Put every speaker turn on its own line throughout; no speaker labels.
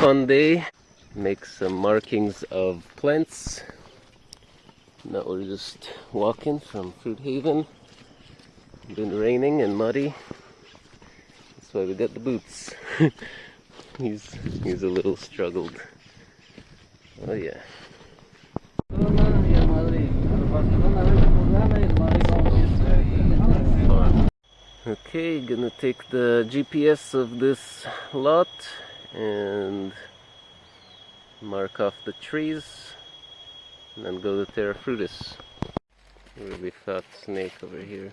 fun day. Make some markings of plants. Now we're just walking from Fruit Haven. Been raining and muddy. That's why we got the boots. he's he's a little struggled. Oh yeah. Okay, gonna take the GPS of this lot and mark off the trees and then go to Terra Frutis. Really fat snake over here.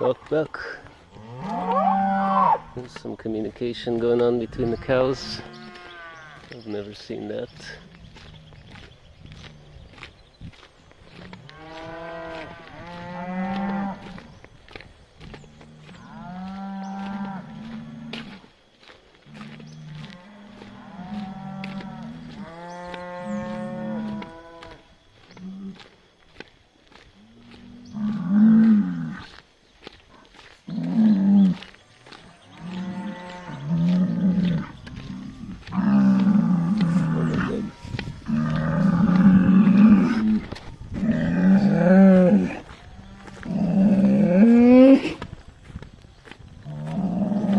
Look, look. There's some communication going on between the cows. I've never seen that.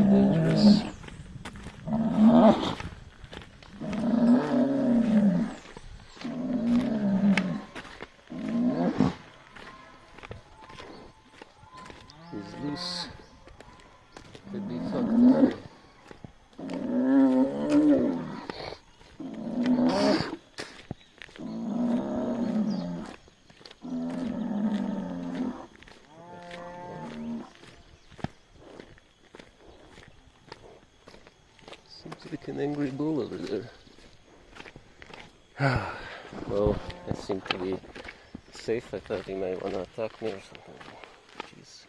dangerous. He's loose. Could be. Seems like an angry bull over there. well, I seem to be safe. I thought he might want to attack me or something. Jeez.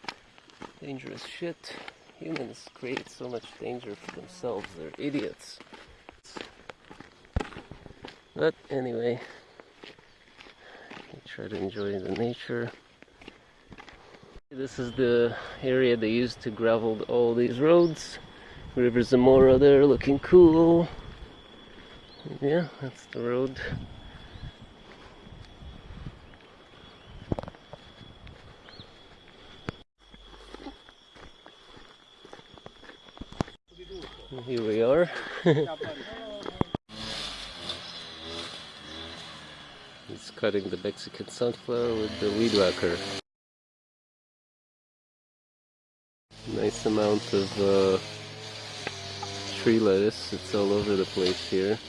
Dangerous shit. Humans create so much danger for themselves. They're idiots. But anyway, try to enjoy the nature. This is the area they used to gravel all these roads. River Zamora there looking cool. Yeah, that's the road. Here we are. He's cutting the Mexican sunflower with the weed whacker. Nice amount of uh, tree lettuce. It's all over the place here.